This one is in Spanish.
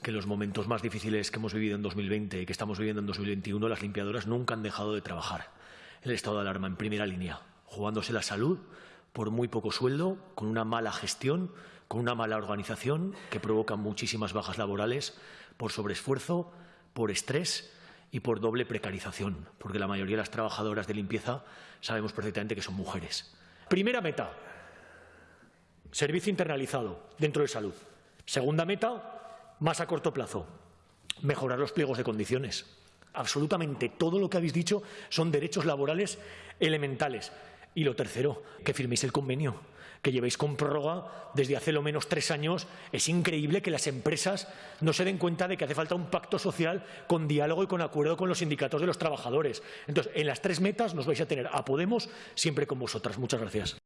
que los momentos más difíciles que hemos vivido en 2020 y que estamos viviendo en 2021, las limpiadoras nunca han dejado de trabajar. El estado de alarma en primera línea, jugándose la salud por muy poco sueldo, con una mala gestión, con una mala organización que provoca muchísimas bajas laborales por sobreesfuerzo, por estrés y por doble precarización, porque la mayoría de las trabajadoras de limpieza sabemos perfectamente que son mujeres. Primera meta, servicio internalizado dentro de salud. Segunda meta, más a corto plazo, mejorar los pliegos de condiciones. Absolutamente todo lo que habéis dicho son derechos laborales elementales. Y lo tercero, que firméis el convenio, que llevéis con prórroga desde hace lo menos tres años. Es increíble que las empresas no se den cuenta de que hace falta un pacto social con diálogo y con acuerdo con los sindicatos de los trabajadores. Entonces, en las tres metas nos vais a tener a Podemos siempre con vosotras. Muchas gracias.